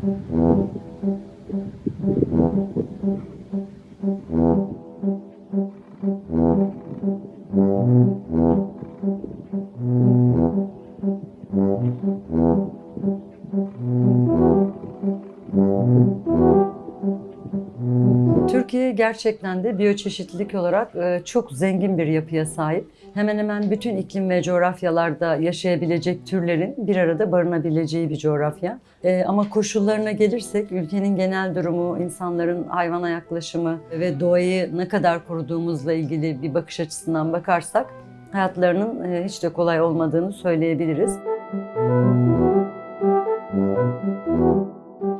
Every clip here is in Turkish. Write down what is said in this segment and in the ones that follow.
Türkiye gerçekten de biyoçeşitlilik olarak e, çok zengin bir yapıya sahip. Hemen hemen bütün iklim ve coğrafyalarda yaşayabilecek türlerin bir arada barınabileceği bir coğrafya. E, Ama koşullarına gelirsek ülkenin genel durumu, insanların hayvana yaklaşımı ve doğayı ne kadar koruduğumuzla ilgili bir bakış açısından bakarsak hayatlarının e, hiç de kolay olmadığını söyleyebiliriz.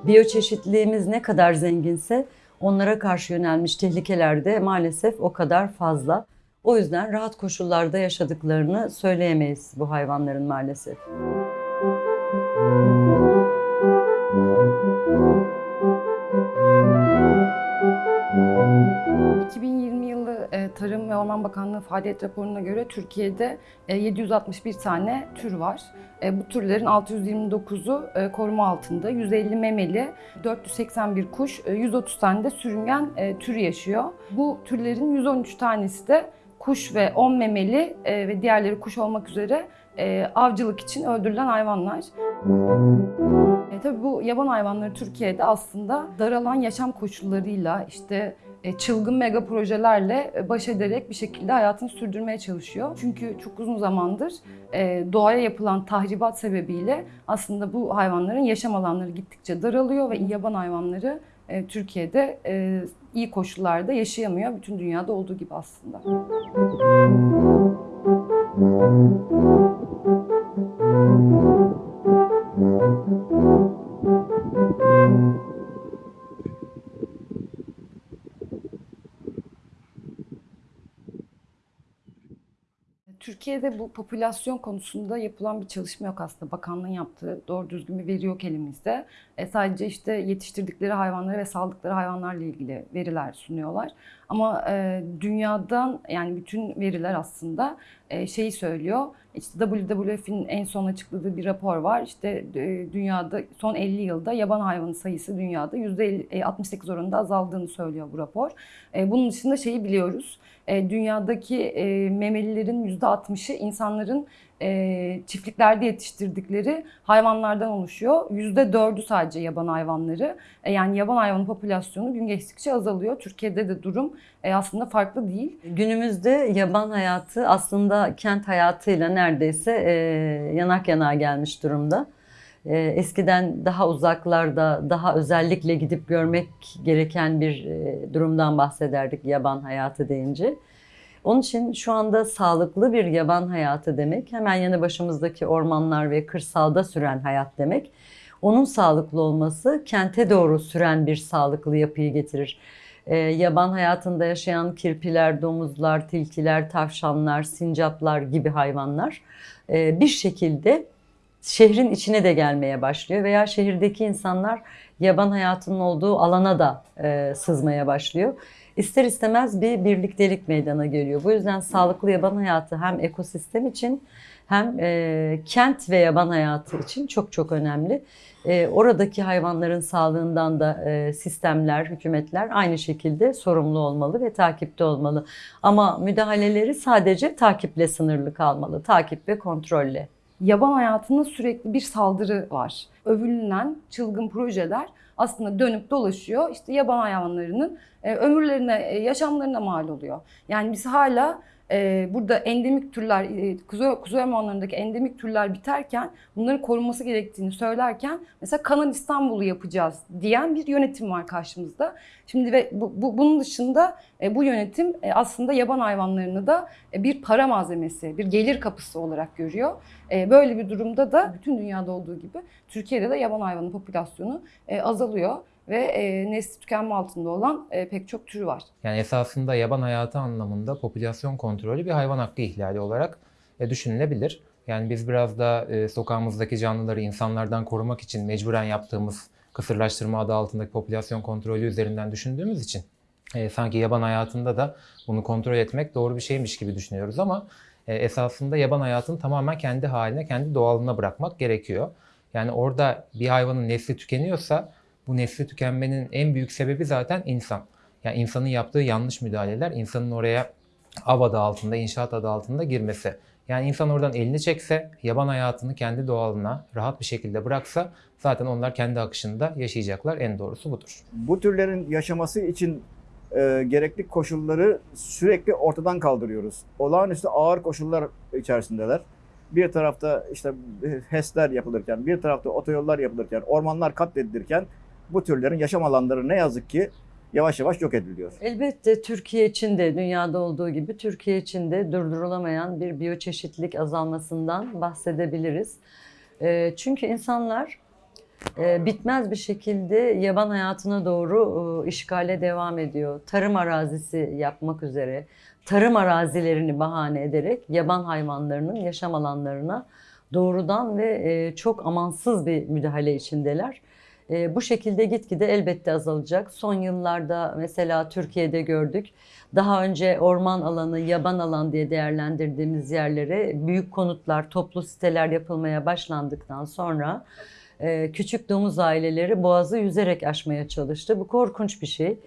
Biyoçeşitliliğimiz ne kadar zenginse onlara karşı yönelmiş tehlikeler de maalesef o kadar fazla. O yüzden rahat koşullarda yaşadıklarını söyleyemeyiz bu hayvanların maalesef. 2020 Tarım ve Orman Bakanlığı faaliyet raporuna göre Türkiye'de e, 761 tane tür var. E, bu türlerin 629'u e, koruma altında, 150 memeli, 481 kuş, e, 130 tane de sürüngen e, tür yaşıyor. Bu türlerin 113 tanesi de kuş ve 10 memeli e, ve diğerleri kuş olmak üzere e, avcılık için öldürülen hayvanlar. E, tabii bu yaban hayvanları Türkiye'de aslında daralan yaşam koşullarıyla işte e, çılgın mega projelerle e, baş ederek bir şekilde hayatını sürdürmeye çalışıyor. Çünkü çok uzun zamandır e, doğaya yapılan tahribat sebebiyle aslında bu hayvanların yaşam alanları gittikçe daralıyor ve yaban hayvanları e, Türkiye'de e, iyi koşullarda yaşayamıyor. Bütün dünyada olduğu gibi aslında. Türkiye'de bu popülasyon konusunda yapılan bir çalışma yok aslında. Bakanlığın yaptığı doğru düzgün bir veri yok elimizde. E, sadece işte yetiştirdikleri hayvanları ve saldıkları hayvanlarla ilgili veriler sunuyorlar. Ama e, dünyadan yani bütün veriler aslında e, şeyi söylüyor. İşte WWF'in en son açıkladığı bir rapor var. İşte e, dünyada son 50 yılda yaban hayvanı sayısı dünyada %68 oranında azaldığını söylüyor bu rapor. E, bunun dışında şeyi biliyoruz. E, dünyadaki e, memelilerin %60'ı insanların e, çiftliklerde yetiştirdikleri hayvanlardan oluşuyor. %4'ü sadece yaban hayvanları. E, yani yaban hayvanı popülasyonu gün geçtikçe azalıyor. Türkiye'de de durum e, aslında farklı değil. Günümüzde yaban hayatı aslında kent hayatıyla neredeyse e, yanak yanağa gelmiş durumda. E, eskiden daha uzaklarda, daha özellikle gidip görmek gereken bir e, durumdan bahsederdik yaban hayatı deyince. Onun için şu anda sağlıklı bir yaban hayatı demek, hemen yanı başımızdaki ormanlar ve kırsalda süren hayat demek. Onun sağlıklı olması kente doğru süren bir sağlıklı yapıyı getirir. Ee, yaban hayatında yaşayan kirpiler, domuzlar, tilkiler, tavşanlar, sincaplar gibi hayvanlar e, bir şekilde şehrin içine de gelmeye başlıyor veya şehirdeki insanlar yaban hayatının olduğu alana da e, sızmaya başlıyor. İster istemez bir birliktelik meydana geliyor. Bu yüzden sağlıklı yaban hayatı hem ekosistem için hem e, kent ve yaban hayatı için çok çok önemli. E, oradaki hayvanların sağlığından da e, sistemler, hükümetler aynı şekilde sorumlu olmalı ve takipte olmalı. Ama müdahaleleri sadece takiple sınırlı kalmalı, takip ve kontrolle. Yaban hayatında sürekli bir saldırı var. Övünülen çılgın projeler aslında dönüp dolaşıyor. İşte yaban hayvanlarının e, ömürlerine, e, yaşamlarına mal oluyor. Yani biz hala e, burada endemik türler, e, kuzey, kuzey ormanlarındaki endemik türler biterken bunların korunması gerektiğini söylerken mesela Kanal İstanbul'u yapacağız diyen bir yönetim var karşımızda. Şimdi ve bu, bu- bunun dışında e, bu yönetim e, aslında yaban hayvanlarını da e, bir para malzemesi, bir gelir kapısı olarak görüyor. Böyle bir durumda da bütün dünyada olduğu gibi Türkiye'de de yaban hayvanı popülasyonu azalıyor ve e, nesli tükenme altında olan e, pek çok tür var. Yani esasında yaban hayatı anlamında popülasyon kontrolü bir hayvan hakkı ihlali olarak e, düşünülebilir. Yani biz biraz da e, sokağımızdaki canlıları insanlardan korumak için mecburen yaptığımız kısırlaştırma adı altındaki popülasyon kontrolü üzerinden düşündüğümüz için e, sanki yaban hayatında da bunu kontrol etmek doğru bir şeymiş gibi düşünüyoruz ama e, esasında yaban hayatını tamamen kendi haline, kendi doğalına bırakmak gerekiyor. Yani orada bir hayvanın nesli tükeniyorsa bu nesli tükenmenin en büyük sebebi zaten insan. Yani insanın yaptığı yanlış müdahaleler, insanın oraya av adı altında, inşaat adı altında girmesi. Yani insan oradan elini çekse, yaban hayatını kendi doğalına rahat bir şekilde bıraksa zaten onlar kendi akışında yaşayacaklar. En doğrusu budur. Bu türlerin yaşaması için e, gerekli koşulları sürekli ortadan kaldırıyoruz. Olağanüstü ağır koşullar içerisindeler. Bir tarafta işte HES'ler yapılırken, bir tarafta otoyollar yapılırken, ormanlar katledilirken bu türlerin yaşam alanları ne yazık ki yavaş yavaş yok ediliyor. Elbette Türkiye için de dünyada olduğu gibi Türkiye için de durdurulamayan bir biyoçeşitlilik azalmasından bahsedebiliriz. Ee, Çünkü insanlar e, bitmez bir şekilde yaban hayatına doğru e, işgale devam ediyor. Tarım arazisi yapmak üzere tarım arazilerini bahane ederek yaban hayvanlarının yaşam alanlarına doğrudan ve e, çok amansız bir müdahale içindeler. E, bu şekilde gitgide elbette azalacak. Son yıllarda mesela Türkiye'de gördük. Daha önce orman alanı, yaban alan diye değerlendirdiğimiz yerlere büyük konutlar, toplu siteler yapılmaya başlandıktan sonra e, küçük domuz aileleri boğazı yüzerek aşmaya çalıştı. Bu korkunç bir şey.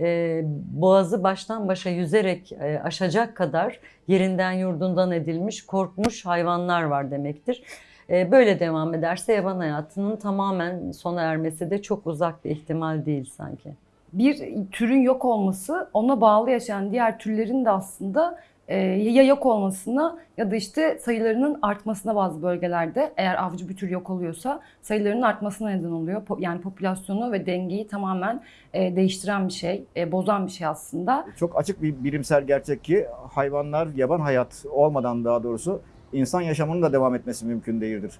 E, boğazı baştan başa yüzerek e, aşacak kadar yerinden yurdundan edilmiş, korkmuş hayvanlar var demektir. E, Böyle devam ederse yaban hayatının tamamen sona ermesi de çok uzak bir ihtimal değil sanki. bir türün yok olması ona bağlı yaşayan diğer türlerin de aslında e, ya yok olmasına ya da işte sayılarının artmasına bazı bölgelerde eğer avcı bir tür yok oluyorsa sayılarının artmasına neden oluyor. Yani popülasyonu ve dengeyi tamamen e, değiştiren bir şey, e, bozan bir şey aslında. Çok açık bir bilimsel gerçek ki hayvanlar yaban hayat olmadan daha doğrusu insan yaşamının da devam etmesi mümkün değildir.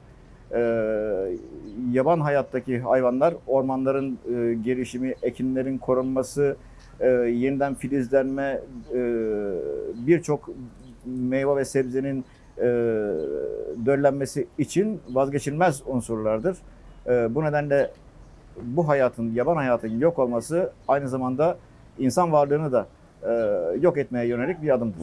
Ee, yaban hayattaki hayvanlar ormanların e, gelişimi, ekinlerin korunması, e, yeniden filizlenme, e, birçok meyve ve sebzenin e, döllenmesi için vazgeçilmez unsurlardır. E, bu nedenle bu hayatın, yaban hayatın yok olması aynı zamanda insan varlığını da e, yok etmeye yönelik bir adımdır.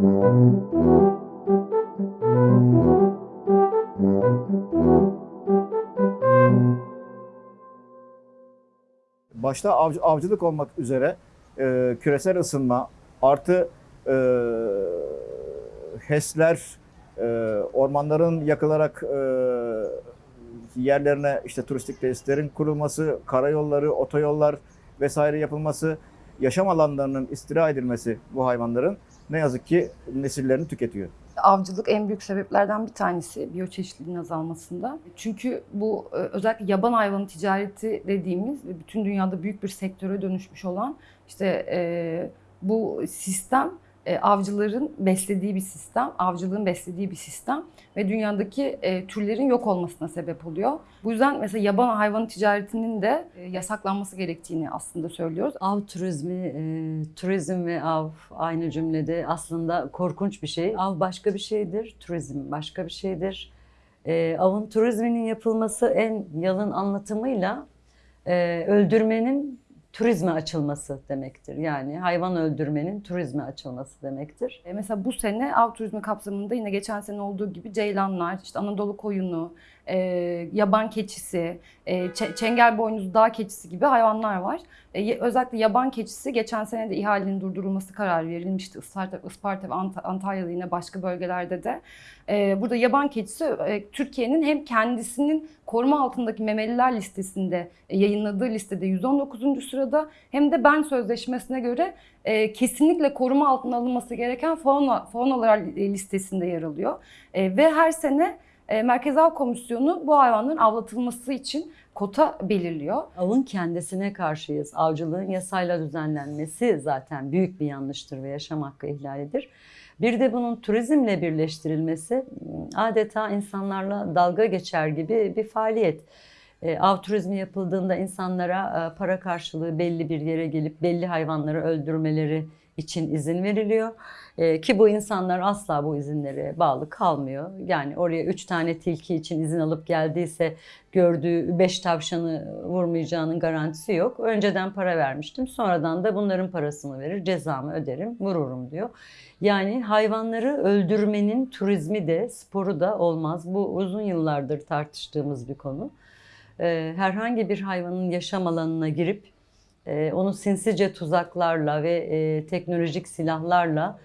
Başta avcı- avcılık olmak üzere e, küresel ısınma artı e, HES'ler, e, ormanların yakılarak e, yerlerine işte turistik tesislerin kurulması, karayolları, otoyollar vesaire yapılması, yaşam alanlarının istila edilmesi bu hayvanların ne yazık ki nesillerini tüketiyor. avcılık en büyük sebeplerden bir tanesi biyoçeşitliliğin azalmasında. Çünkü bu e, özellikle yaban hayvanı ticareti dediğimiz ve bütün dünyada büyük bir sektöre dönüşmüş olan işte e, bu sistem e, avcıların beslediği bir sistem, avcılığın beslediği bir sistem ve dünyadaki e, türlerin yok olmasına sebep oluyor. Bu yüzden mesela yaban hayvanı ticaretinin de e, yasaklanması gerektiğini aslında söylüyoruz. Av turizmi, e, turizm ve av aynı cümlede aslında korkunç bir şey. Av başka bir şeydir, turizm başka bir şeydir. E, avın turizminin yapılması en yalın anlatımıyla e, öldürmenin turizme açılması demektir. Yani hayvan öldürmenin turizme açılması demektir. E, Mesela bu sene av turizmi kapsamında yine geçen sene olduğu gibi ceylanlar, işte Anadolu koyunu, e, yaban keçisi, e, çe- çengel boynuzlu dağ keçisi gibi hayvanlar var. E, özellikle yaban keçisi geçen sene de ihalenin durdurulması kararı verilmişti. Isparta, Isparta ve Ant- Antalya'da yine başka bölgelerde de. E, burada yaban keçisi e, Türkiye'nin hem kendisinin koruma altındaki memeliler listesinde e, yayınladığı listede 119. sırada hem de Ben Sözleşmesi'ne göre e, kesinlikle koruma altına alınması gereken fauna, faunalar listesinde yer alıyor. E, ve her sene e, Merkez Av Komisyonu bu hayvanların avlatılması için kota belirliyor. Avın kendisine karşıyız. Avcılığın yasayla düzenlenmesi zaten büyük bir yanlıştır ve yaşam hakkı ihlalidir. Bir de bunun turizmle birleştirilmesi adeta insanlarla dalga geçer gibi bir faaliyet. E, Av turizmi yapıldığında insanlara e, para karşılığı belli bir yere gelip belli hayvanları öldürmeleri için izin veriliyor. E, Ki bu insanlar asla bu izinlere bağlı kalmıyor. Yani oraya üç tane tilki için izin alıp geldiyse gördüğü beş tavşanı vurmayacağının garantisi yok. Önceden para vermiştim. Sonradan da bunların parasını verir, cezamı öderim, vururum diyor. Yani hayvanları öldürmenin turizmi de sporu da olmaz. Bu uzun yıllardır tartıştığımız bir konu. Ee, Herhangi bir hayvanın yaşam alanına girip e, onu sinsice tuzaklarla ve e, teknolojik silahlarla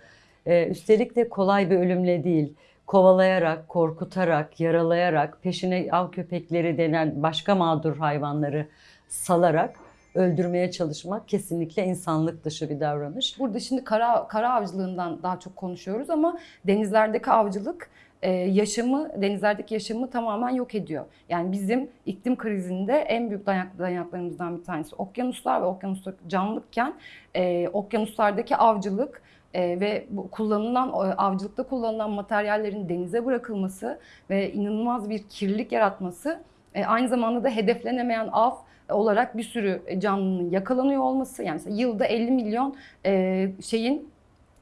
e, üstelik de kolay bir ölümle değil, kovalayarak, korkutarak, yaralayarak, peşine av köpekleri denen başka mağdur hayvanları salarak öldürmeye çalışmak kesinlikle insanlık dışı bir davranış. Burada şimdi kara, kara avcılığından daha çok konuşuyoruz ama denizlerdeki avcılık e, yaşamı, denizlerdeki yaşamı tamamen yok ediyor. Yani bizim iklim krizinde en büyük dayak, dayanaklarımızdan bir tanesi okyanuslar ve okyanuslar canlılıkken e, okyanuslardaki avcılık e, ve bu kullanılan o avcılıkta kullanılan materyallerin denize bırakılması ve inanılmaz bir kirlilik yaratması e, aynı zamanda da hedeflenemeyen av olarak bir sürü canlının yakalanıyor olması yani yılda 50 milyon e, şeyin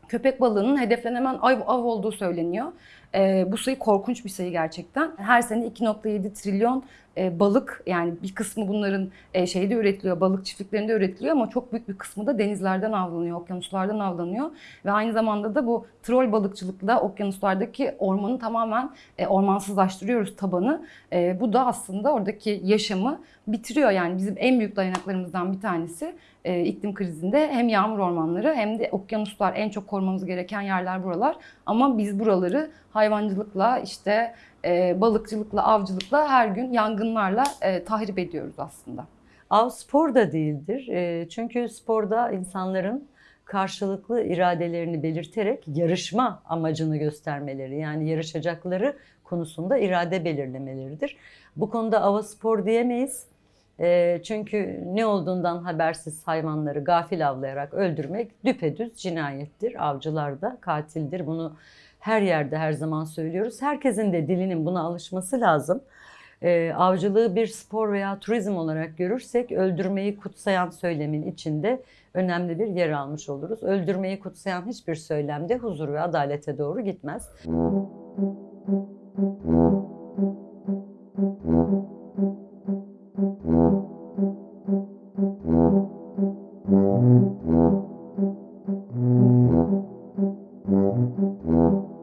köpek balığının hedeflenemeyen av, av olduğu söyleniyor. E, bu sayı korkunç bir sayı gerçekten. Her sene 2.7 trilyon e, balık yani bir kısmı bunların e, şeyde üretiliyor, balık çiftliklerinde üretiliyor ama çok büyük bir kısmı da denizlerden avlanıyor, okyanuslardan avlanıyor. Ve aynı zamanda da bu troll balıkçılıkla okyanuslardaki ormanı tamamen e, ormansızlaştırıyoruz tabanı. E, bu da aslında oradaki yaşamı bitiriyor. Yani bizim en büyük dayanaklarımızdan bir tanesi e, iklim krizinde hem yağmur ormanları hem de okyanuslar en çok korumamız gereken yerler buralar. Ama biz buraları hayvancılıkla işte e, balıkçılıkla, avcılıkla her gün yangınlarla e, tahrip ediyoruz aslında. Av spor da değildir. E, Çünkü sporda insanların karşılıklı iradelerini belirterek yarışma amacını göstermeleri yani yarışacakları konusunda irade belirlemeleridir. Bu konuda ava spor diyemeyiz. E, Çünkü ne olduğundan habersiz hayvanları gafil avlayarak öldürmek düpedüz cinayettir. Avcılar da katildir. Bunu her yerde her zaman söylüyoruz. Herkesin de dilinin buna alışması lazım. Ee, avcılığı bir spor veya turizm olarak görürsek öldürmeyi kutsayan söylemin içinde önemli bir yer almış oluruz. Öldürmeyi kutsayan hiçbir söylemde huzur ve adalete doğru gitmez.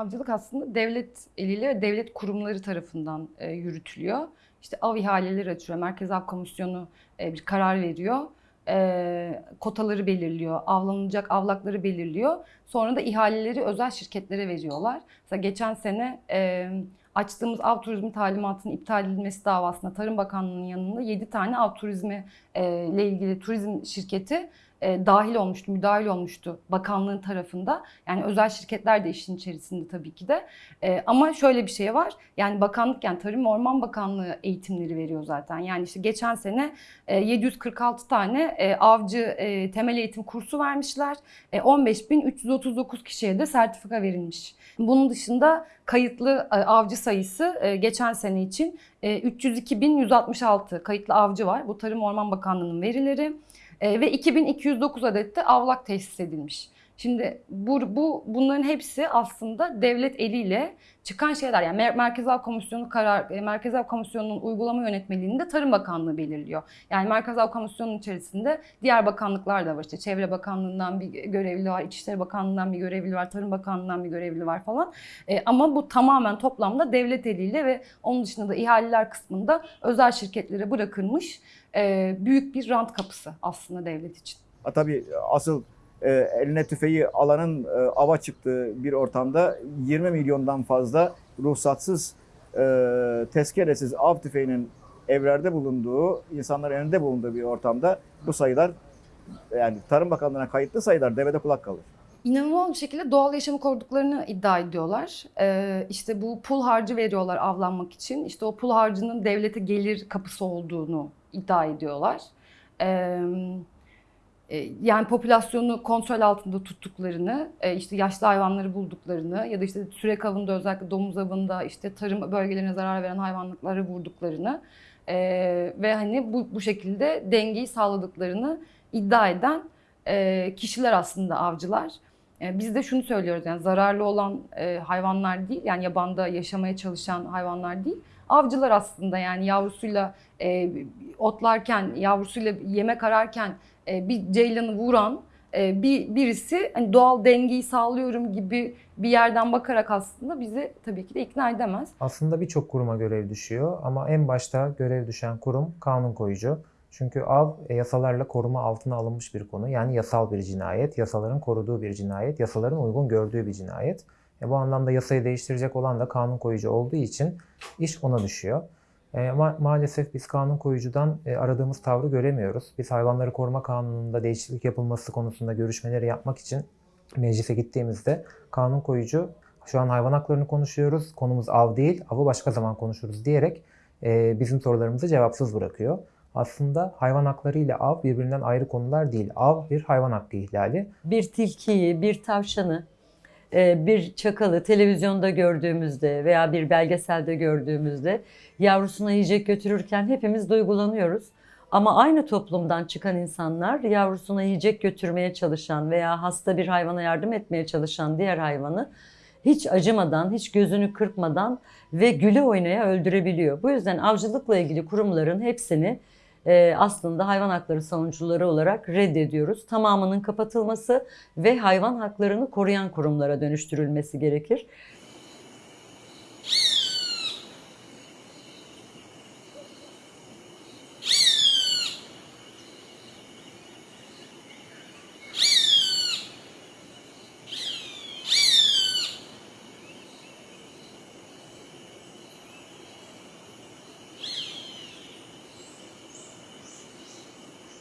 Avcılık aslında devlet eliyle ve devlet kurumları tarafından e, yürütülüyor. İşte av ihaleleri açıyor, Merkez Av Komisyonu e, bir karar veriyor. E, kotaları belirliyor, avlanacak avlakları belirliyor. Sonra da ihaleleri özel şirketlere veriyorlar. Mesela geçen sene e, açtığımız av turizmi talimatının iptal edilmesi davasında Tarım Bakanlığı'nın yanında 7 tane av turizmi e, ile ilgili turizm şirketi e, dahil olmuştu, müdahil olmuştu bakanlığın tarafında. Yani özel şirketler de işin içerisinde tabii ki de. E, ama şöyle bir şey var. Yani bakanlık yani Tarım Orman Bakanlığı eğitimleri veriyor zaten. Yani işte geçen sene e, 746 tane e, avcı e, temel eğitim kursu vermişler. E, 15.339 kişiye de sertifika verilmiş. Bunun dışında kayıtlı e, avcı sayısı e, geçen sene için e, 302.166 kayıtlı avcı var. Bu Tarım Orman Bakanlığı'nın verileri. E, ve 2209 adet de avlak tesis edilmiş. Şimdi bu, bu bunların hepsi aslında devlet eliyle çıkan şeyler. Yani Mer- Merkez Komisyonu karar e, Merkez Av Komisyonu'nun uygulama yönetmeliğini de Tarım Bakanlığı belirliyor. Yani Merkez Av içerisinde diğer bakanlıklar da var. İşte Çevre Bakanlığı'ndan bir görevli var, İçişleri Bakanlığı'ndan bir görevli var, Tarım Bakanlığı'ndan bir görevli var falan. E, ama bu tamamen toplamda devlet eliyle ve onun dışında da ihaleler kısmında özel şirketlere bırakılmış e, büyük bir rant kapısı aslında devlet için. Ha, Tabii asıl e, eline tüfeği alanın e, ava çıktığı bir ortamda 20 milyondan fazla ruhsatsız, e, tezkeresiz av tüfeğinin evlerde bulunduğu, insanların elinde bulunduğu bir ortamda bu sayılar yani Tarım Bakanlığı'na kayıtlı sayılar devede kulak kalır. İnanılmaz bir şekilde doğal yaşamı koruduklarını iddia ediyorlar. Ee, işte bu pul harcı veriyorlar avlanmak için. İşte o pul harcının devlete gelir kapısı olduğunu iddia ediyorlar. Ee, yani popülasyonu kontrol altında tuttuklarını, e, işte yaşlı hayvanları bulduklarını ya da işte sürek avında özellikle domuz avında işte tarım bölgelerine zarar veren hayvanlıkları vurduklarını e, ve hani bu, bu şekilde dengeyi sağladıklarını iddia eden e, kişiler aslında avcılar. E, Biz de şunu söylüyoruz yani zararlı olan e, hayvanlar değil yani yabanda yaşamaya çalışan hayvanlar değil. Avcılar aslında yani yavrusuyla e, otlarken yavrusuyla yemek ararken e, bir ceylanı vuran e, bir birisi hani doğal dengeyi sağlıyorum gibi bir yerden bakarak aslında bizi tabii ki de ikna edemez. Aslında birçok kuruma görev düşüyor ama en başta görev düşen kurum kanun koyucu. Çünkü av e, yasalarla koruma altına alınmış bir konu. Yani yasal bir cinayet, yasaların koruduğu bir cinayet, yasaların uygun gördüğü bir cinayet. E, bu anlamda yasayı değiştirecek olan da kanun koyucu olduğu için iş ona düşüyor. E, ma- maalesef biz kanun koyucudan e, aradığımız tavrı göremiyoruz. Biz hayvanları koruma kanununda değişiklik yapılması konusunda görüşmeleri yapmak için meclise gittiğimizde kanun koyucu şu an hayvan haklarını konuşuyoruz, konumuz av değil, avı başka zaman konuşuruz diyerek e, bizim sorularımızı cevapsız bırakıyor. Aslında hayvan hakları ile av birbirinden ayrı konular değil. Av bir hayvan hakkı ihlali. bir tilkiyi, bir tavşanı, bir çakalı televizyonda gördüğümüzde veya bir belgeselde gördüğümüzde yavrusuna yiyecek götürürken hepimiz duygulanıyoruz. Ama aynı toplumdan çıkan insanlar yavrusuna yiyecek götürmeye çalışan veya hasta bir hayvana yardım etmeye çalışan diğer hayvanı hiç acımadan, hiç gözünü kırpmadan ve güle oynaya öldürebiliyor. Bu yüzden avcılıkla ilgili kurumların hepsini e, aslında hayvan hakları savunucuları olarak reddediyoruz. Tamamının kapatılması ve hayvan haklarını koruyan kurumlara dönüştürülmesi gerekir.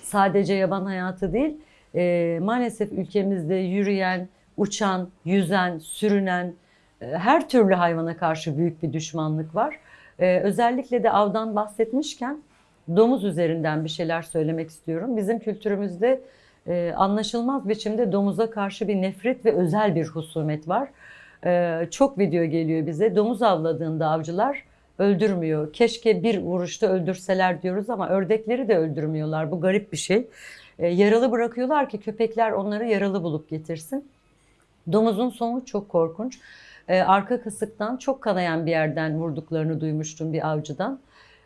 Sadece yaban hayatı değil, e, maalesef ülkemizde yürüyen, uçan, yüzen, sürünen e, her türlü hayvana karşı büyük bir düşmanlık var. E, özellikle de avdan bahsetmişken domuz üzerinden bir şeyler söylemek istiyorum. Bizim kültürümüzde e, anlaşılmaz biçimde domuza karşı bir nefret ve özel bir husumet var. E, çok video geliyor bize. Domuz avladığında avcılar öldürmüyor. Keşke bir vuruşta öldürseler diyoruz ama ördekleri de öldürmüyorlar. Bu garip bir şey. E, yaralı bırakıyorlar ki köpekler onları yaralı bulup getirsin. Domuzun sonu çok korkunç. E, arka kısıktan çok kanayan bir yerden vurduklarını duymuştum bir avcıdan.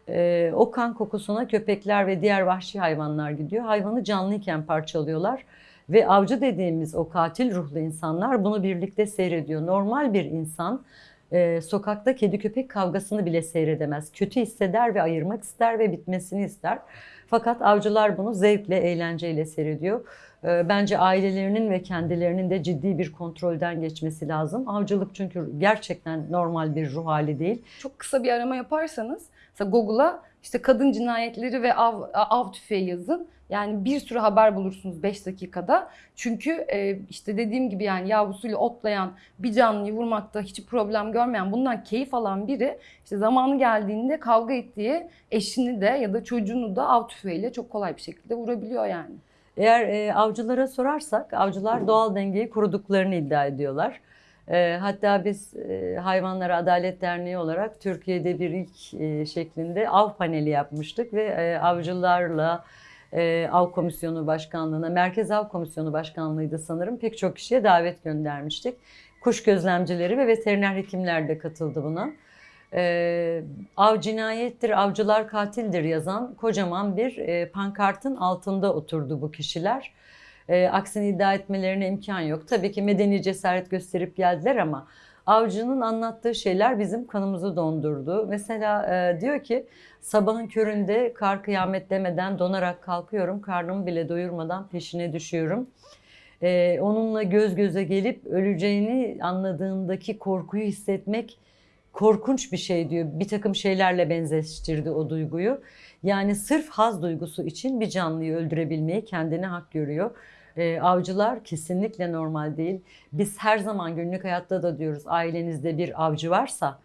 E, o kan kokusuna köpekler ve diğer vahşi hayvanlar gidiyor. Hayvanı canlıyken parçalıyorlar. Ve avcı dediğimiz o katil ruhlu insanlar bunu birlikte seyrediyor. Normal bir insan e, sokakta kedi köpek kavgasını bile seyredemez. Kötü hisseder ve ayırmak ister ve bitmesini ister. Fakat avcılar bunu zevkle, eğlenceyle seyrediyor. E, bence ailelerinin ve kendilerinin de ciddi bir kontrolden geçmesi lazım. Avcılık çünkü gerçekten normal bir ruh hali değil. Çok kısa bir arama yaparsanız mesela Google'a işte kadın cinayetleri ve av, av tüfeği yazın. Yani bir sürü haber bulursunuz 5 dakikada. Çünkü e, işte dediğim gibi yani yavrusuyla otlayan bir canlıyı vurmakta hiç problem görmeyen bundan keyif alan biri işte zamanı geldiğinde kavga ettiği eşini de ya da çocuğunu da av tüfeğiyle çok kolay bir şekilde vurabiliyor yani. Eğer e, avcılara sorarsak avcılar doğal dengeyi kuruduklarını iddia ediyorlar. E, hatta biz e, Hayvanlara Adalet Derneği olarak Türkiye'de bir ilk e, şeklinde av paneli yapmıştık ve e, avcılarla e, Av Komisyonu Başkanlığı'na, Merkez Av Komisyonu Başkanlığı'ydı sanırım pek çok kişiye davet göndermiştik. Kuş gözlemcileri ve veteriner hekimler de katıldı buna. E, av cinayettir, avcılar katildir yazan kocaman bir e, pankartın altında oturdu bu kişiler. E, aksini iddia etmelerine imkan yok. Tabii ki medeni cesaret gösterip geldiler ama avcının anlattığı şeyler bizim kanımızı dondurdu. Mesela e, diyor ki sabahın köründe kar kıyamet demeden donarak kalkıyorum. Karnımı bile doyurmadan peşine düşüyorum. E, onunla göz göze gelip öleceğini anladığındaki korkuyu hissetmek korkunç bir şey diyor. Bir takım şeylerle benzeştirdi o duyguyu. Yani sırf haz duygusu için bir canlıyı öldürebilmeyi kendine hak görüyor. Ee, avcılar kesinlikle normal değil. Biz her zaman günlük hayatta da diyoruz ailenizde bir avcı varsa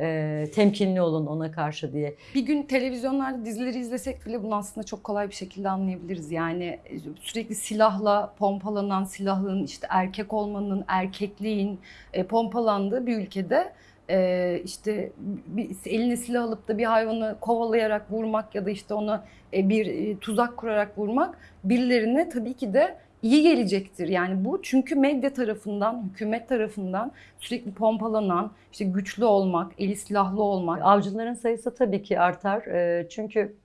e, temkinli olun ona karşı diye. Bir gün televizyonlarda dizileri izlesek bile bunu aslında çok kolay bir şekilde anlayabiliriz. Yani e, sürekli silahla pompalanan silahın, işte erkek olmanın, erkekliğin e, pompalandığı bir ülkede e, işte bir, eline silah alıp da bir hayvanı kovalayarak vurmak ya da işte ona e, bir e, tuzak kurarak vurmak birilerine tabii ki de iyi gelecektir. Yani bu çünkü medya tarafından, hükümet tarafından sürekli pompalanan, işte güçlü olmak, eli silahlı olmak, Avcıların sayısı tabii ki artar. Ee, Çünkü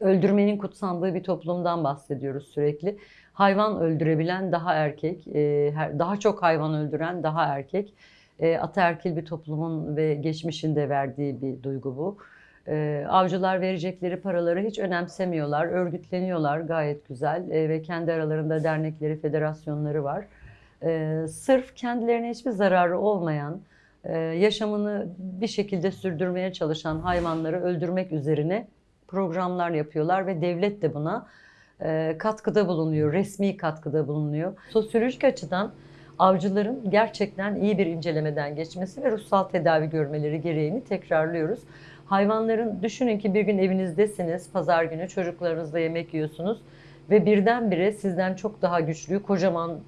öldürmenin kutsandığı bir toplumdan bahsediyoruz sürekli. Hayvan öldürebilen daha erkek, e, daha çok hayvan öldüren daha erkek. E, Ataerkil bir toplumun ve geçmişinde verdiği bir duygu bu. E, Avcılar verecekleri paraları hiç önemsemiyorlar, örgütleniyorlar gayet güzel E, ve kendi aralarında dernekleri, federasyonları var. E, Sırf kendilerine hiçbir zararı olmayan, e, yaşamını bir şekilde sürdürmeye çalışan hayvanları öldürmek üzerine programlar yapıyorlar ve devlet de buna e, katkıda bulunuyor, resmi katkıda bulunuyor. Sosyolojik açıdan avcıların gerçekten iyi bir incelemeden geçmesi ve ruhsal tedavi görmeleri gereğini tekrarlıyoruz. Hayvanların düşünün ki bir gün evinizdesiniz, pazar günü çocuklarınızla yemek yiyorsunuz ve birdenbire sizden çok daha güçlü kocaman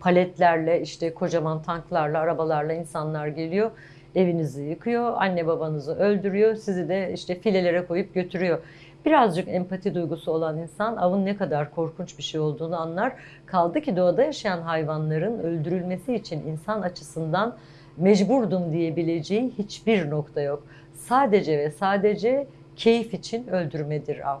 paletlerle işte kocaman tanklarla, arabalarla insanlar geliyor. Evinizi yıkıyor, anne babanızı öldürüyor, sizi de işte filelere koyup götürüyor. Birazcık empati duygusu olan insan avın ne kadar korkunç bir şey olduğunu anlar. Kaldı ki doğada yaşayan hayvanların öldürülmesi için insan açısından mecburdum diyebileceği hiçbir nokta yok. Sadece ve sadece keyif için öldürmedir av.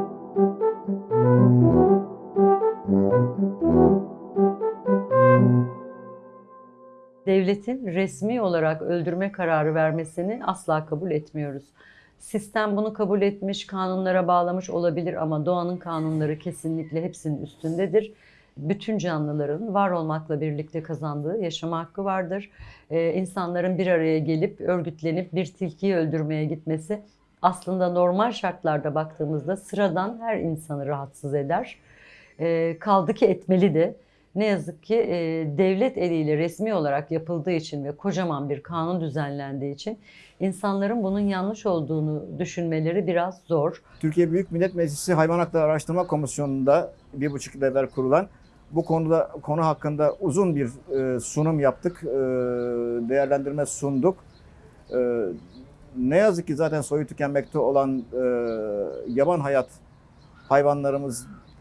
devletin resmi olarak öldürme kararı vermesini asla kabul etmiyoruz. Sistem bunu kabul etmiş, kanunlara bağlamış olabilir ama doğanın kanunları kesinlikle hepsinin üstündedir. Bütün canlıların var olmakla birlikte kazandığı yaşama hakkı vardır. Ee, insanların bir araya gelip örgütlenip bir tilkiyi öldürmeye gitmesi aslında normal şartlarda baktığımızda sıradan her insanı rahatsız eder. Ee, kaldı ki etmeli de. Ne yazık ki e, devlet eliyle resmi olarak yapıldığı için ve kocaman bir kanun düzenlendiği için insanların bunun yanlış olduğunu düşünmeleri biraz zor. Türkiye Büyük Millet Meclisi Hayvan Hakları Araştırma Komisyonu'nda bir buçuk yıl evvel kurulan bu konuda konu hakkında uzun bir e, sunum yaptık, e, değerlendirme sunduk. E, ne yazık ki zaten soyu tükenmekte olan e, yaban hayat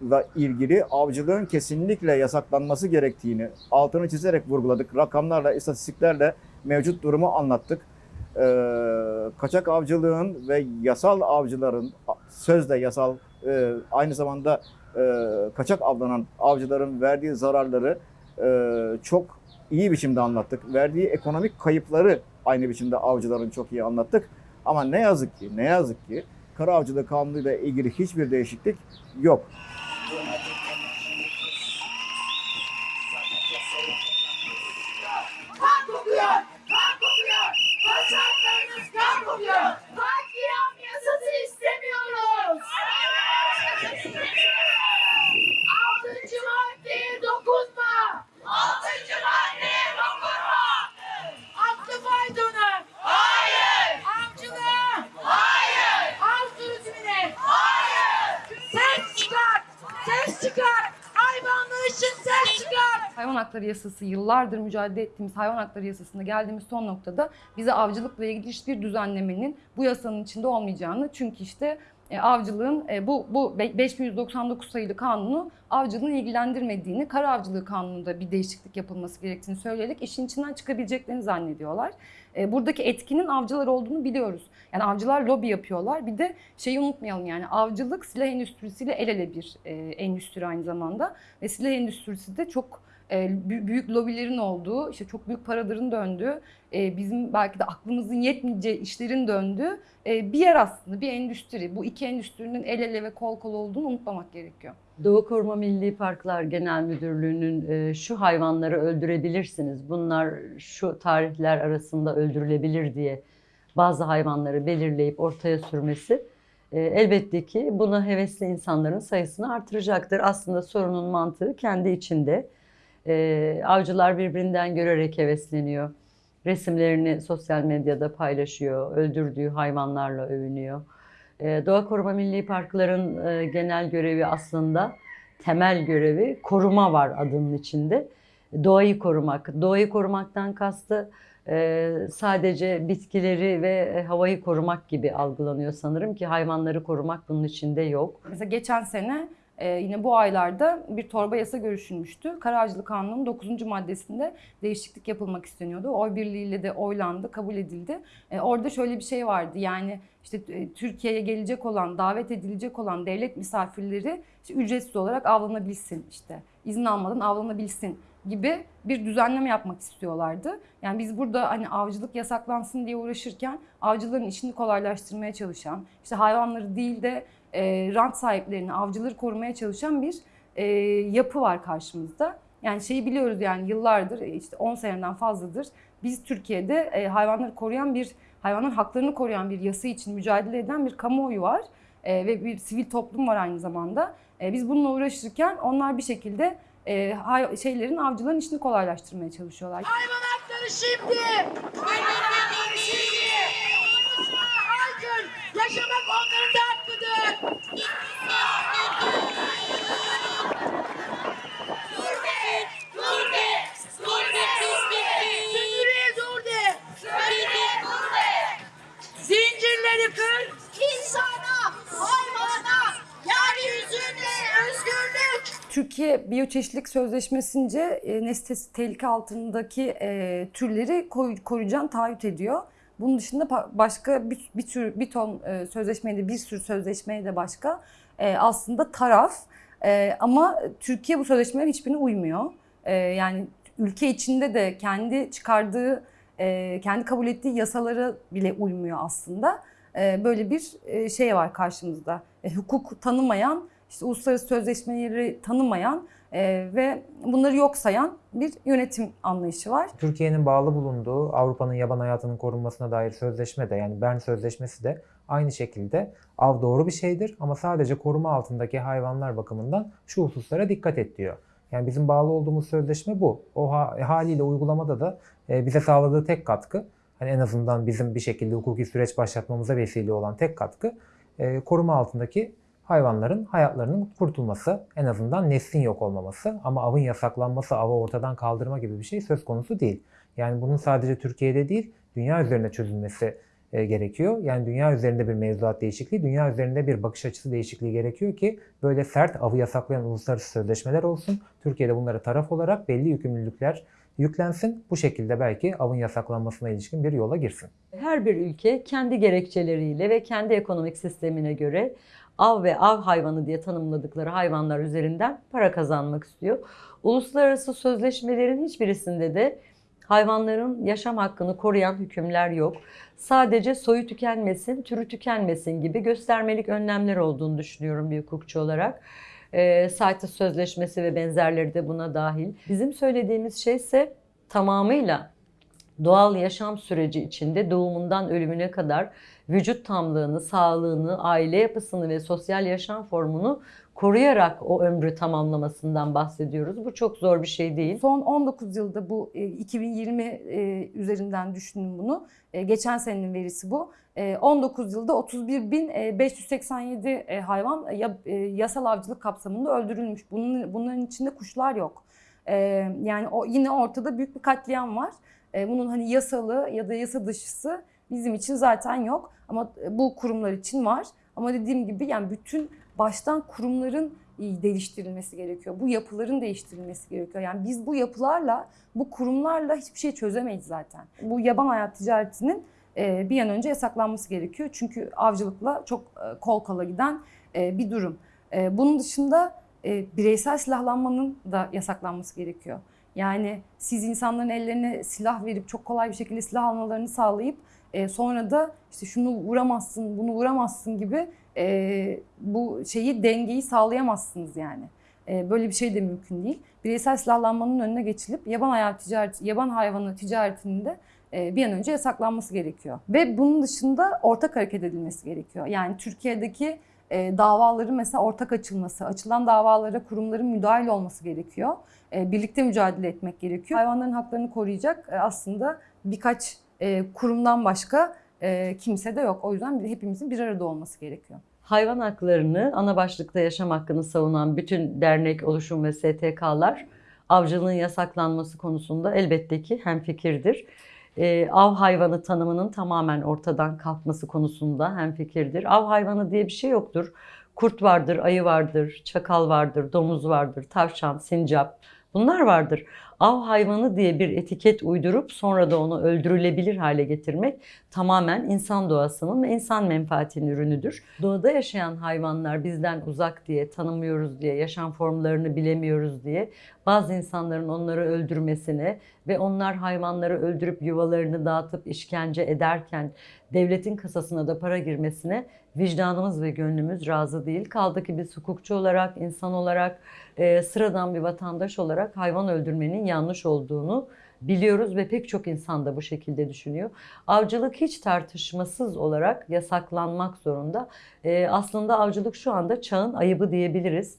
hayvanlarımızla ilgili avcılığın kesinlikle yasaklanması gerektiğini altını çizerek vurguladık. Rakamlarla, istatistiklerle mevcut durumu anlattık. E, kaçak avcılığın ve yasal avcıların sözde yasal e, aynı zamanda e, kaçak avlanan avcıların verdiği zararları e, çok iyi biçimde anlattık. Verdiği ekonomik kayıpları aynı biçimde avcıların çok iyi anlattık. Ama ne yazık ki, ne yazık ki kara avcılığı kanunuyla ilgili hiçbir değişiklik yok. Hakları yasası yıllardır mücadele ettiğimiz hayvan hakları yasasında geldiğimiz son noktada bize avcılıkla ilgili hiçbir düzenlemenin bu yasanın içinde olmayacağını çünkü işte e, avcılığın e, bu bu be- 5199 sayılı kanunu avcılığın ilgilendirmediğini, kara avcılığı kanununda bir değişiklik yapılması gerektiğini söyleyerek işin içinden çıkabileceklerini zannediyorlar. E, buradaki etkinin avcılar olduğunu biliyoruz. Yani avcılar lobi yapıyorlar. Bir de şeyi unutmayalım yani avcılık silah endüstrisiyle el ele bir endüstri aynı zamanda. Ve silah endüstrisi de çok büyük lobilerin olduğu, işte çok büyük paraların döndüğü, e, bizim belki de aklımızın yetmeyeceği işlerin döndüğü e, bir yer aslında, bir endüstri. Bu iki endüstrinin el ele ve kol kol olduğunu unutmamak gerekiyor. Doğu Koruma Milli Parklar Genel Müdürlüğü'nün e, şu hayvanları öldürebilirsiniz, bunlar şu tarihler arasında öldürülebilir diye bazı hayvanları belirleyip ortaya sürmesi e, elbette ki buna hevesli insanların sayısını artıracaktır. Aslında sorunun mantığı kendi içinde. E, avcılar birbirinden görerek hevesleniyor. Resimlerini sosyal medyada paylaşıyor, öldürdüğü hayvanlarla övünüyor. Ee, Doğa Koruma Milli Parkların e, genel görevi aslında temel görevi koruma var adının içinde. Doğayı korumak. Doğayı korumaktan kastı e, sadece bitkileri ve e, havayı korumak gibi algılanıyor sanırım ki hayvanları korumak bunun içinde yok. Mesela geçen sene e, yine bu aylarda bir torba yasa görüşülmüştü. Kararcılık Kanunu'nun 9. maddesinde değişiklik yapılmak isteniyordu. Oy birliğiyle de oylandı, kabul edildi. E, orada şöyle bir şey vardı yani işte e, Türkiye'ye gelecek olan, davet edilecek olan devlet misafirleri işte ücretsiz olarak avlanabilsin işte izin almadan avlanabilsin gibi bir düzenleme yapmak istiyorlardı. Yani biz burada hani avcılık yasaklansın diye uğraşırken avcıların işini kolaylaştırmaya çalışan, işte hayvanları değil de e, rant sahiplerini, avcıları korumaya çalışan bir e, yapı var karşımızda. Yani şeyi biliyoruz yani yıllardır, e, işte 10 seneden fazladır biz Türkiye'de e, hayvanları koruyan bir, hayvanların haklarını koruyan bir yasa için mücadele eden bir kamuoyu var. E, ve bir sivil toplum var aynı zamanda. E, biz bununla uğraşırken onlar bir şekilde e, hay- şeylerin, avcıların işini kolaylaştırmaya çalışıyorlar. Hayvan hakları şimdi. Hayvan hakları Türkiye Biyoçeşitlilik Sözleşmesi'nce e, nesli tehlike altındaki e, türleri koru- koruyacağını taahhüt ediyor. Bunun dışında başka bir, bir tür bir ton e, sözleşmeye de bir sürü sözleşmeye de başka e, aslında taraf. E, ama Türkiye bu sözleşmelerin hiçbirine uymuyor. E, yani ülke içinde de kendi çıkardığı, e, kendi kabul ettiği yasalara bile uymuyor aslında. E, böyle bir e, şey var karşımızda. E, hukuk tanımayan işte uluslararası sözleşmeleri tanımayan e, ve bunları yok sayan bir yönetim anlayışı var. Türkiye'nin bağlı bulunduğu Avrupa'nın yaban hayatının korunmasına dair sözleşme de yani Bern Sözleşmesi de aynı şekilde av doğru bir şeydir ama sadece koruma altındaki hayvanlar bakımından şu hususlara dikkat et diyor. Yani bizim bağlı olduğumuz sözleşme bu. O ha- haliyle uygulamada da e, bize sağladığı tek katkı hani en azından bizim bir şekilde hukuki süreç başlatmamıza vesile olan tek katkı e, koruma altındaki hayvanların hayatlarının kurtulması, en azından neslin yok olmaması ama avın yasaklanması, avı ortadan kaldırma gibi bir şey söz konusu değil. Yani bunun sadece Türkiye'de değil, dünya üzerinde çözülmesi e, gerekiyor. Yani dünya üzerinde bir mevzuat değişikliği, dünya üzerinde bir bakış açısı değişikliği gerekiyor ki böyle sert avı yasaklayan uluslararası sözleşmeler olsun. Türkiye'de bunlara taraf olarak belli yükümlülükler yüklensin. Bu şekilde belki avın yasaklanmasına ilişkin bir yola girsin. Her bir ülke kendi gerekçeleriyle ve kendi ekonomik sistemine göre av ve av hayvanı diye tanımladıkları hayvanlar üzerinden para kazanmak istiyor. Uluslararası sözleşmelerin hiçbirisinde de hayvanların yaşam hakkını koruyan hükümler yok. Sadece soyu tükenmesin, türü tükenmesin gibi göstermelik önlemler olduğunu düşünüyorum bir hukukçu olarak. E, CITES Sözleşmesi ve benzerleri de buna dahil. Bizim söylediğimiz şey ise tamamıyla doğal yaşam süreci içinde doğumundan ölümüne kadar vücut tamlığını, sağlığını, aile yapısını ve sosyal yaşam formunu koruyarak o ömrü tamamlamasından bahsediyoruz. Bu çok zor bir şey değil. Son 19 yılda bu e, 2020 e, üzerinden düşünün bunu. E, Geçen senenin verisi bu. E, 19 yılda 31.587 e, hayvan ya- e, yasal avcılık kapsamında öldürülmüş. Bunların içinde kuşlar yok. E, Yani yine ortada büyük bir katliam var. E, Bunun hani yasalı ya da yasa dışısı bizim için zaten yok. Ama bu kurumlar için var. Ama dediğim gibi yani bütün baştan kurumların e, değiştirilmesi gerekiyor. Bu yapıların değiştirilmesi gerekiyor. Yani biz bu yapılarla, bu kurumlarla hiçbir şey çözemeyiz zaten. Bu yaban hayat ticaretinin e, bir an önce yasaklanması gerekiyor. Çünkü avcılıkla çok e, kol kola giden e, bir durum. E, Bunun dışında e, bireysel silahlanmanın da yasaklanması gerekiyor. Yani siz insanların ellerine silah verip çok kolay bir şekilde silah almalarını sağlayıp e, sonra da işte şunu vuramazsın, bunu vuramazsın gibi e, bu şeyi dengeyi sağlayamazsınız yani. E, böyle bir şey de mümkün değil. Bireysel silahlanmanın önüne geçilip yaban hayat ticareti, yaban hayvanı ticaretinin de e, bir an önce yasaklanması gerekiyor. Ve bunun dışında ortak hareket edilmesi gerekiyor. Yani Türkiye'deki e, davaların mesela ortak açılması, açılan davalara kurumların müdahil olması gerekiyor. E, birlikte mücadele etmek gerekiyor. Hayvanların haklarını koruyacak e, aslında birkaç e, kurumdan başka e, kimse de yok. O yüzden hepimizin bir arada olması gerekiyor. Hayvan haklarını, ana başlıkta yaşam hakkını savunan bütün dernek, oluşum ve STK'lar avcılığın yasaklanması konusunda elbette ki hemfikirdir. Ee, av hayvanı tanımının tamamen ortadan kalkması konusunda hemfikirdir. Av hayvanı diye bir şey yoktur. Kurt vardır, ayı vardır, çakal vardır, domuz vardır, tavşan, sincap bunlar vardır. Av hayvanı diye bir etiket uydurup sonra da onu öldürülebilir hale getirmek tamamen insan doğasının ve insan menfaatinin ürünüdür. Doğada yaşayan hayvanlar bizden uzak diye, tanımıyoruz diye, yaşam formlarını bilemiyoruz diye bazı insanların onları öldürmesine ve onlar hayvanları öldürüp yuvalarını dağıtıp işkence ederken devletin kasasına da para girmesine vicdanımız ve gönlümüz razı değil. Kaldı ki biz hukukçu olarak, insan olarak, e, sıradan bir vatandaş olarak hayvan öldürmenin yanlış olduğunu biliyoruz ve pek çok insan da bu şekilde düşünüyor. Avcılık hiç tartışmasız olarak yasaklanmak zorunda. E, aslında avcılık şu anda çağın ayıbı diyebiliriz.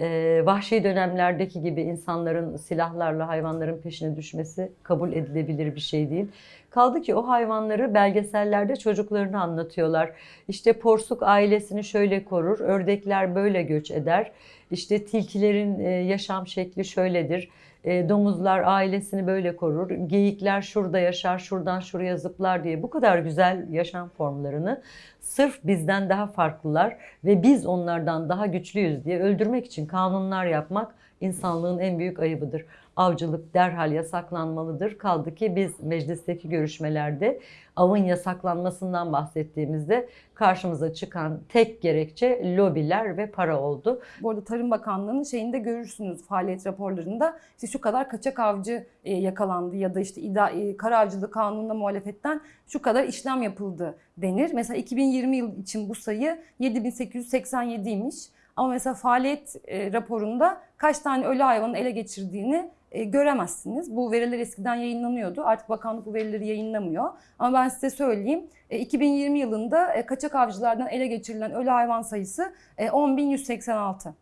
E, vahşi dönemlerdeki gibi insanların silahlarla hayvanların peşine düşmesi kabul edilebilir bir şey değil. Kaldı ki o hayvanları belgesellerde çocuklarını anlatıyorlar. İşte porsuk ailesini şöyle korur, ördekler böyle göç eder. İşte tilkilerin e, yaşam şekli şöyledir. E, domuzlar ailesini böyle korur. Geyikler şurada yaşar, şuradan şuraya zıplar diye bu kadar güzel yaşam formlarını sırf bizden daha farklılar ve biz onlardan daha güçlüyüz diye öldürmek için kanunlar yapmak insanlığın en büyük ayıbıdır. Avcılık derhal yasaklanmalıdır. Kaldı ki biz meclisteki görüşmelerde avın yasaklanmasından bahsettiğimizde karşımıza çıkan tek gerekçe lobiler ve para oldu. Bu arada Tarım Bakanlığı'nın şeyinde görürsünüz faaliyet raporlarında işte şu kadar kaçak avcı e, yakalandı ya da işte e, kara avcılığı kanununa muhalefetten şu kadar işlem yapıldı denir. Mesela 2020 yıl için bu sayı 7887'ymiş. Ama mesela faaliyet e, raporunda kaç tane ölü hayvanın ele geçirdiğini e, göremezsiniz. Bu veriler eskiden yayınlanıyordu. Artık bakanlık bu verileri yayınlamıyor. Ama ben size söyleyeyim. E, 2020 yılında e, kaçak avcılardan ele geçirilen ölü hayvan sayısı e, 10.186.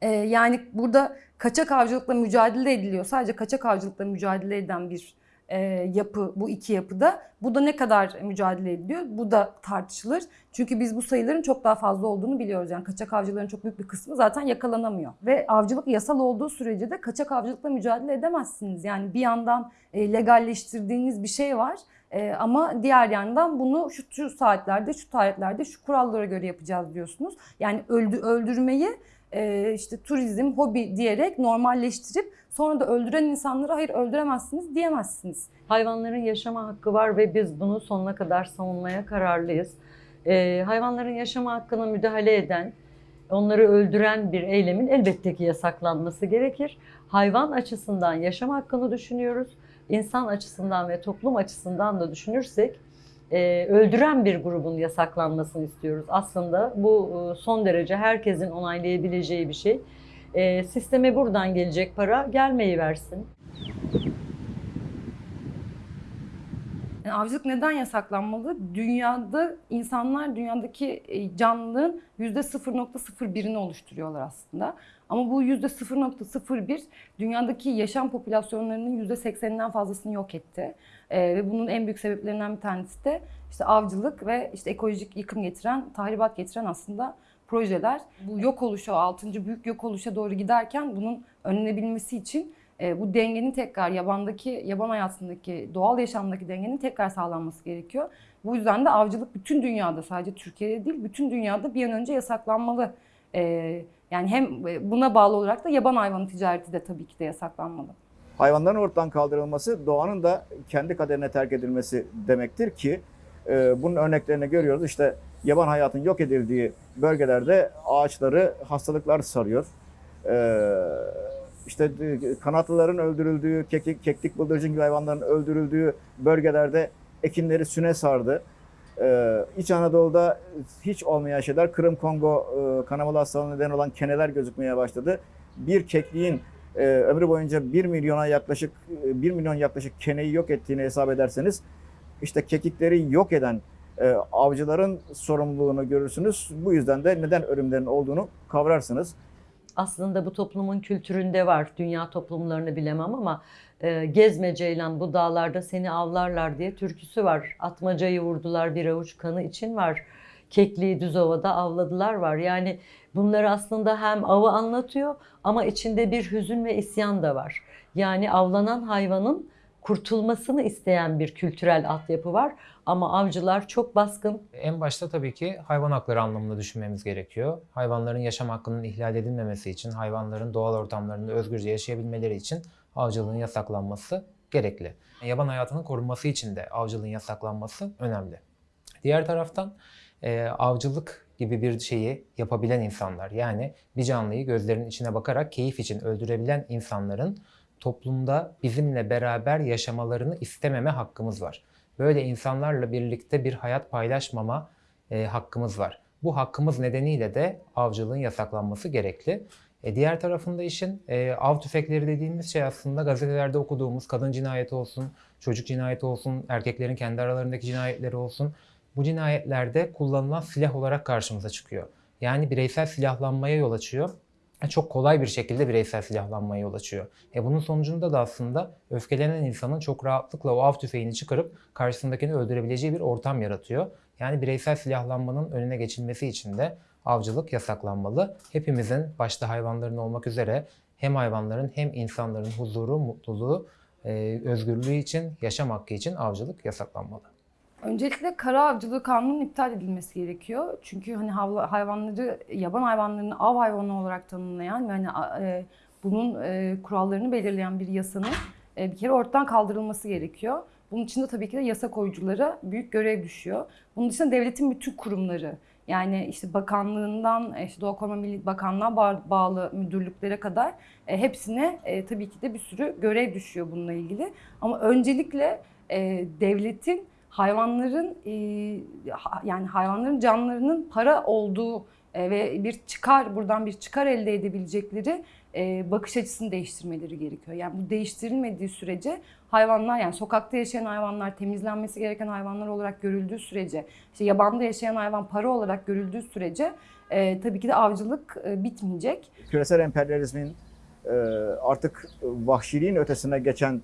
E, yani burada kaçak avcılıkla mücadele ediliyor. Sadece kaçak avcılıkla mücadele eden bir e, yapı bu iki yapıda. Bu da ne kadar mücadele ediliyor? Bu da tartışılır. Çünkü biz bu sayıların çok daha fazla olduğunu biliyoruz. Yani kaçak avcıların çok büyük bir kısmı zaten yakalanamıyor. Ve avcılık yasal olduğu sürece de kaçak avcılıkla mücadele edemezsiniz. Yani bir yandan e, legalleştirdiğiniz bir şey var. E, ama diğer yandan bunu şu, saatlerde, şu tarihlerde, şu kurallara göre yapacağız diyorsunuz. Yani öldü, öldürmeyi e, işte turizm, hobi diyerek normalleştirip sonra da öldüren insanlara hayır öldüremezsiniz diyemezsiniz. Hayvanların yaşama hakkı var ve biz bunu sonuna kadar savunmaya kararlıyız. Ee, hayvanların yaşama hakkına müdahale eden, onları öldüren bir eylemin elbette ki yasaklanması gerekir. Hayvan açısından yaşam hakkını düşünüyoruz. İnsan açısından ve toplum açısından da düşünürsek e, öldüren bir grubun yasaklanmasını istiyoruz. Aslında bu e, son derece herkesin onaylayabileceği bir şey. E, sisteme buradan gelecek para gelmeyi versin. Avcılık neden yasaklanmalı? Dünyada insanlar dünyadaki e, canlılığın %0.01'ini oluşturuyorlar aslında. Ama bu %0.01 dünyadaki yaşam popülasyonlarının %80'inden fazlasını yok etti. Ee, ve bunun en büyük sebeplerinden bir tanesi de işte avcılık ve işte ekolojik yıkım getiren, tahribat getiren aslında projeler. Bu yok oluşa, 6. büyük yok oluşa doğru giderken bunun önlenebilmesi için E, bu dengenin tekrar yabandaki, yaban hayatındaki, doğal yaşamdaki dengenin tekrar sağlanması gerekiyor. Bu yüzden de avcılık bütün dünyada sadece Türkiye'de değil bütün dünyada bir an önce yasaklanmalı. E, yani hem buna bağlı olarak da yaban hayvanı ticareti de tabii ki de yasaklanmalı. Hayvanların ortadan kaldırılması doğanın da kendi kaderine terk edilmesi demektir ki e, bunun örneklerini görüyoruz. İşte yaban hayatın yok edildiği bölgelerde ağaçları hastalıklar sarıyor. E, işte e, kanatlıların öldürüldüğü, keklik, keklik bıldırcın gibi hayvanların öldürüldüğü bölgelerde ekinleri süne sardı. Ee, İç Anadolu'da hiç olmayan şeyler Kırım Kongo e, kanamalı hastalığına neden olan keneler gözükmeye başladı. Bir kekliğin e, ömrü boyunca 1 milyona yaklaşık e, 1 milyon yaklaşık keneyi yok ettiğini hesap ederseniz işte kekikleri yok eden e, avcıların sorumluluğunu görürsünüz. Bu yüzden de neden ölümlerin olduğunu kavrarsınız. aslında bu toplumun kültüründe var. Dünya toplumlarını bilemem ama e, gezme ceylan bu dağlarda seni avlarlar diye türküsü var. Atmacayı vurdular bir avuç kanı için var. Kekliği Düzova'da avladılar var. Yani bunları aslında hem avı anlatıyor ama içinde bir hüzün ve isyan da var. Yani avlanan hayvanın kurtulmasını isteyen bir kültürel altyapı var. Ama avcılar çok baskın, En başta tabii ki hayvan hakları anlamında düşünmemiz gerekiyor. Hayvanların yaşam hakkının ihlal edilmemesi için, hayvanların doğal ortamlarında özgürce yaşayabilmeleri için avcılığın yasaklanması gerekli. Yaban hayatının korunması için de avcılığın yasaklanması önemli. Diğer taraftan e, avcılık gibi bir şeyi yapabilen insanlar yani bir canlıyı gözlerinin içine bakarak keyif için öldürebilen insanların toplumda bizimle beraber yaşamalarını istememe hakkımız var. Böyle insanlarla birlikte bir hayat paylaşmama e, hakkımız var. Bu hakkımız nedeniyle de avcılığın yasaklanması gerekli. E, diğer tarafında işin e, av tüfekleri dediğimiz şey aslında gazetelerde okuduğumuz kadın cinayeti olsun, çocuk cinayeti olsun, erkeklerin kendi aralarındaki cinayetleri olsun. Bu cinayetlerde kullanılan silah olarak karşımıza çıkıyor. Yani bireysel silahlanmaya yol açıyor. Çok kolay bir şekilde bireysel silahlanmaya yol açıyor. E bunun sonucunda da aslında öfkelenen insanın çok rahatlıkla o av tüfeğini çıkarıp karşısındakini öldürebileceği bir ortam yaratıyor. Yani bireysel silahlanmanın önüne geçilmesi için de avcılık yasaklanmalı. Hepimizin başta hayvanların olmak üzere hem hayvanların hem insanların huzuru, mutluluğu, e, özgürlüğü için, yaşam hakkı için avcılık yasaklanmalı. Öncelikle kara avcılığı kanunun iptal edilmesi gerekiyor. Çünkü hani hayvanları, yaban hayvanlarını av hayvanı olarak tanımlayan ve hani e, bunun e, kurallarını belirleyen bir yasanın e, bir kere ortadan kaldırılması gerekiyor. Bunun için de tabii ki de yasa koyuculara büyük görev düşüyor. Bunun dışında devletin bütün kurumları yani işte bakanlığından e, işte Doğa Koruma Milli Bakanlığı'na ba- bağlı müdürlüklere kadar e, hepsine e, tabii ki de bir sürü görev düşüyor bununla ilgili. Ama öncelikle e, devletin hayvanların e, yani hayvanların canlarının para olduğu e, ve bir çıkar buradan bir çıkar elde edebilecekleri e, bakış açısını değiştirmeleri gerekiyor. Yani bu değiştirilmediği sürece hayvanlar yani sokakta yaşayan hayvanlar temizlenmesi gereken hayvanlar olarak görüldüğü sürece işte yabanda yaşayan hayvan para olarak görüldüğü sürece e, tabii ki de avcılık e, bitmeyecek. küresel emperyalizmin e, artık vahşiliğin ötesine geçen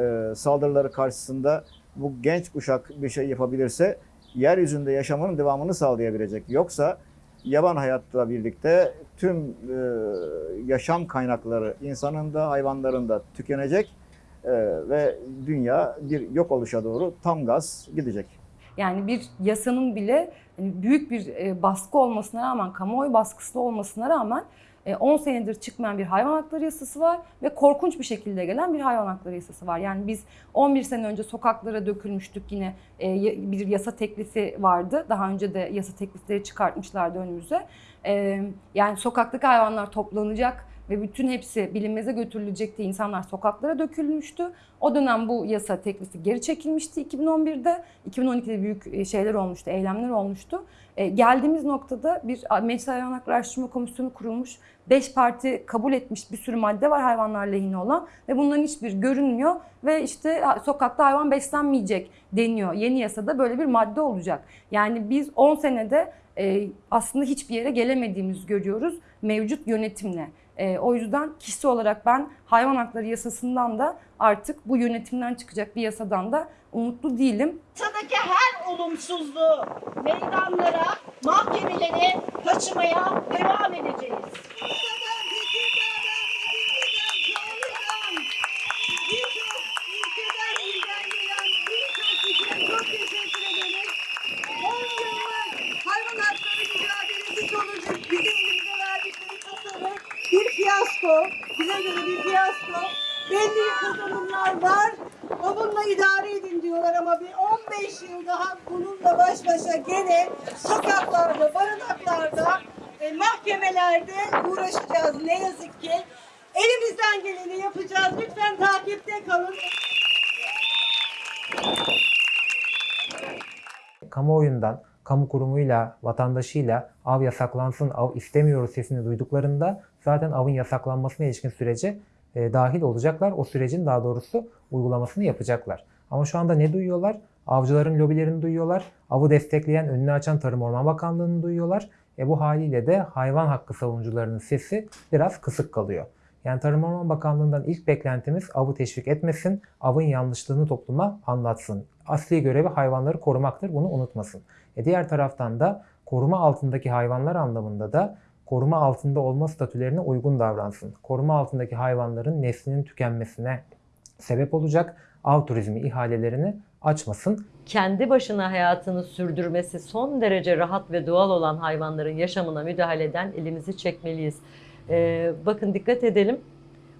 e, saldırıları karşısında bu genç kuşak bir şey yapabilirse yeryüzünde yaşamının devamını sağlayabilecek. Yoksa yaban hayatla birlikte tüm e, yaşam kaynakları insanın da hayvanların da tükenecek e, ve dünya bir yok oluşa doğru tam gaz gidecek. Yani bir yasanın bile hani büyük bir e, baskı olmasına rağmen, kamuoyu baskısı olmasına rağmen 10 senedir çıkmayan bir hayvan hakları yasası var ve korkunç bir şekilde gelen bir hayvan hakları yasası var. Yani biz 11 sene önce sokaklara dökülmüştük yine e, bir yasa teklifi vardı. Daha önce de yasa teklifleri çıkartmışlardı önümüze. E, Yani sokaktaki hayvanlar toplanacak ve bütün hepsi bilinmeze götürülecekti. İnsanlar sokaklara dökülmüştü. O dönem bu yasa teklifi geri çekilmişti 2011'de. 2012'de büyük e, şeyler olmuştu, eylemler olmuştu. E, geldiğimiz noktada bir Meclis Hayvan Hakları Araştırma Komisyonu kurulmuş. Beş parti kabul etmiş bir sürü madde var hayvanlar lehine olan ve bunların hiçbir görünmüyor ve işte sokakta hayvan beslenmeyecek deniyor. Yeni yasada böyle bir madde olacak. Yani biz 10 senede e, aslında hiçbir yere gelemediğimizi görüyoruz mevcut yönetimle. E, o yüzden kişi olarak ben hayvan hakları yasasından da artık bu yönetimden çıkacak bir yasadan da umutlu değilim. Yasadaki her olumsuzluğu meydanlara, mahkemelere taşımaya devam edeceğiz. Belli kazanımlar var. Onunla idare edin diyorlar ama bir 15 yıl daha bununla baş başa gene sokaklarda, barınaklarda, e, mahkemelerde uğraşacağız ne yazık ki. Elimizden geleni yapacağız. Lütfen takipte kalın. kamuoyundan, kamu kurumuyla, vatandaşıyla av yasaklansın, av istemiyoruz sesini duyduklarında zaten avın yasaklanmasına ilişkin sürece e, dahil olacaklar. O sürecin daha doğrusu uygulamasını yapacaklar. Ama şu anda ne duyuyorlar? Avcıların lobilerini duyuyorlar. Avı destekleyen, önünü açan Tarım Orman Bakanlığı'nı duyuyorlar. E bu haliyle de hayvan hakkı savunucularının sesi biraz kısık kalıyor. Yani Tarım Orman Bakanlığı'ndan ilk beklentimiz avı teşvik etmesin, avın yanlışlığını topluma anlatsın. Asli görevi hayvanları korumaktır, bunu unutmasın. E diğer taraftan da koruma altındaki hayvanlar anlamında da koruma altında olma statülerine uygun davransın. Koruma altındaki hayvanların neslinin tükenmesine sebep olacak av turizmi ihalelerini açmasın. kendi başına hayatını sürdürmesi son derece rahat ve doğal olan hayvanların yaşamına müdahaleden elimizi çekmeliyiz. Ee, bakın dikkat edelim.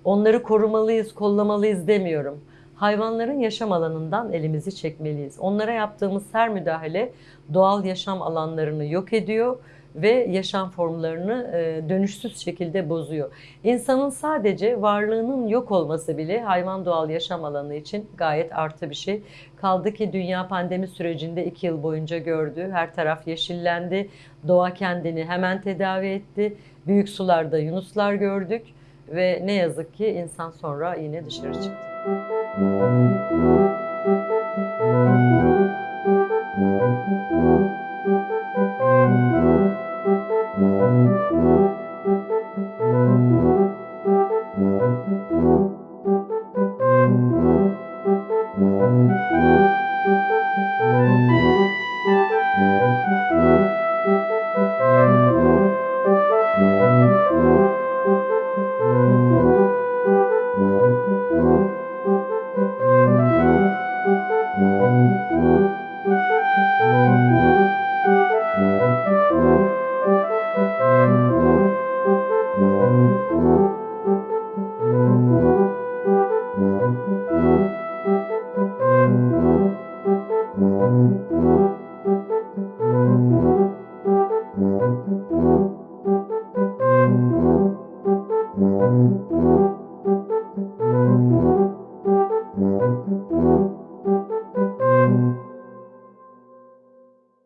Onları korumalıyız, kollamalıyız demiyorum. Hayvanların yaşam alanından elimizi çekmeliyiz. Onlara yaptığımız her müdahale doğal yaşam alanlarını yok ediyor ve yaşam formlarını e, dönüşsüz şekilde bozuyor. İnsanın sadece varlığının yok olması bile hayvan doğal yaşam alanı için gayet artı bir şey. Kaldı ki dünya pandemi sürecinde iki yıl boyunca gördü. Her taraf yeşillendi. Doğa kendini hemen tedavi etti. Büyük sularda yunuslar gördük ve ne yazık ki insan sonra yine dışarı çıktı.